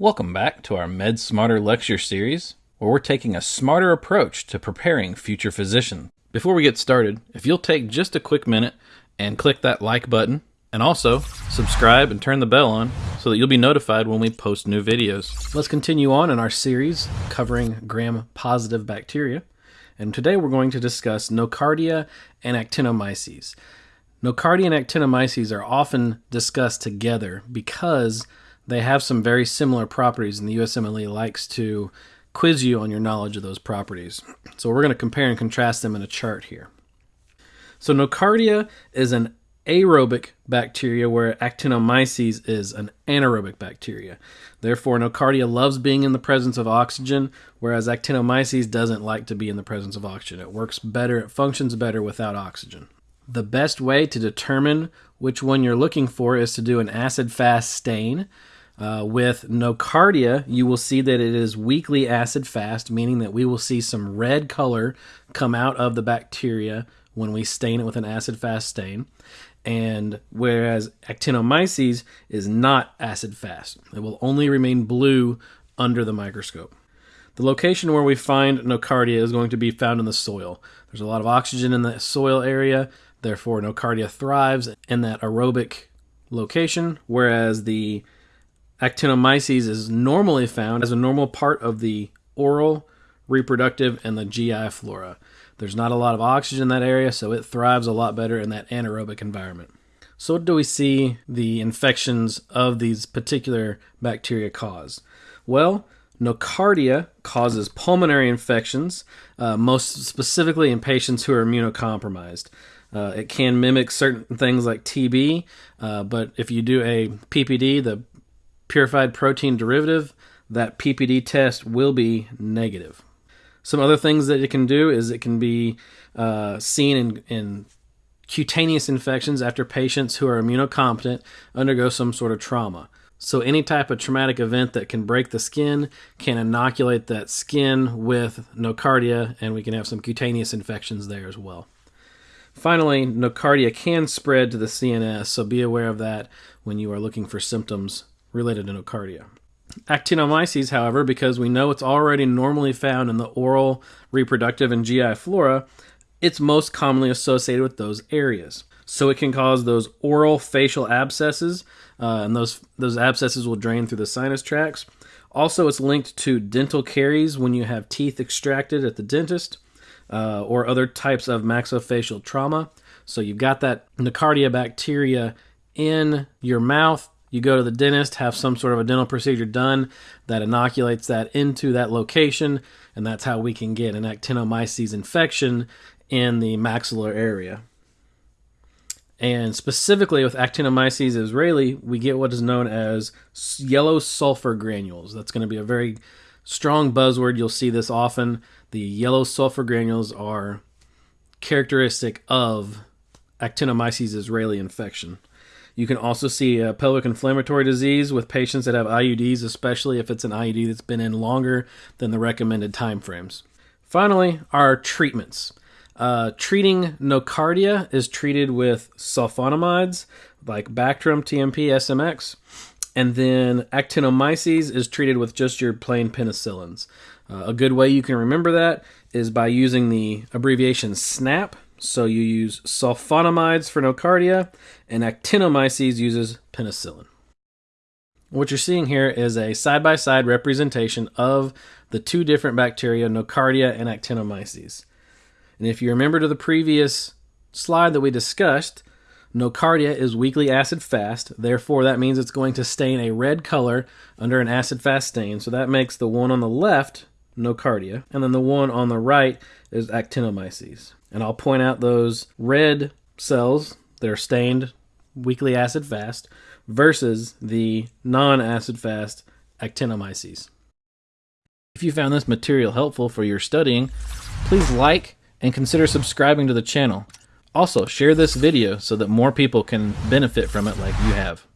Welcome back to our Med Smarter lecture series, where we're taking a smarter approach to preparing future physicians. Before we get started, if you'll take just a quick minute and click that like button, and also subscribe and turn the bell on so that you'll be notified when we post new videos. Let's continue on in our series covering gram positive bacteria. And today we're going to discuss nocardia and actinomyces. Nocardia and actinomyces are often discussed together because they have some very similar properties, and the USMLE likes to quiz you on your knowledge of those properties. So we're going to compare and contrast them in a chart here. So nocardia is an aerobic bacteria where actinomyces is an anaerobic bacteria. Therefore, nocardia loves being in the presence of oxygen, whereas actinomyces doesn't like to be in the presence of oxygen. It works better, it functions better without oxygen. The best way to determine which one you're looking for is to do an acid fast stain. Uh, with nocardia, you will see that it is weakly acid fast, meaning that we will see some red color come out of the bacteria when we stain it with an acid fast stain. And whereas actinomyces is not acid fast, it will only remain blue under the microscope. The location where we find nocardia is going to be found in the soil. There's a lot of oxygen in the soil area, therefore, nocardia thrives in that aerobic location, whereas the Actinomyces is normally found as a normal part of the oral, reproductive, and the GI flora. There's not a lot of oxygen in that area, so it thrives a lot better in that anaerobic environment. So, what do we see the infections of these particular bacteria cause? Well, nocardia causes pulmonary infections, uh, most specifically in patients who are immunocompromised. Uh, it can mimic certain things like TB, uh, but if you do a PPD, the purified protein derivative, that PPD test will be negative. Some other things that it can do is it can be uh, seen in, in cutaneous infections after patients who are immunocompetent undergo some sort of trauma. So, any type of traumatic event that can break the skin can inoculate that skin with nocardia, and we can have some cutaneous infections there as well. Finally, nocardia can spread to the CNS, so be aware of that when you are looking for symptoms related to nocardia. Actinomyces, however, because we know it's already normally found in the oral, reproductive, and GI flora, it's most commonly associated with those areas. So it can cause those oral facial abscesses, uh, and those those abscesses will drain through the sinus tracts. Also, it's linked to dental caries when you have teeth extracted at the dentist, uh, or other types of maxillofacial trauma. So you've got that nocardia bacteria in your mouth you go to the dentist, have some sort of a dental procedure done that inoculates that into that location, and that's how we can get an actinomyces infection in the maxillar area. And specifically with Actinomyces israelii, we get what is known as yellow sulfur granules. That's going to be a very strong buzzword. You'll see this often. The yellow sulfur granules are characteristic of Actinomyces israelii infection. You can also see pelvic inflammatory disease with patients that have IUDs, especially if it's an IUD that's been in longer than the recommended timeframes. Finally, our treatments. Uh, treating nocardia is treated with sulfonamides like Bactrim, TMP, SMX. And then actinomyces is treated with just your plain penicillins. Uh, a good way you can remember that is by using the abbreviation SNAP so you use sulfonamides for nocardia, and actinomyces uses penicillin. What you're seeing here is a side-by-side representation of the two different bacteria, nocardia and actinomyces. And if you remember to the previous slide that we discussed, nocardia is weakly acid fast, therefore that means it's going to stain a red color under an acid fast stain. So that makes the one on the left nocardia, and then the one on the right is actinomyces. And I'll point out those red cells that are stained weakly acid fast versus the non acid fast actinomyces. If you found this material helpful for your studying, please like and consider subscribing to the channel. Also, share this video so that more people can benefit from it like you have.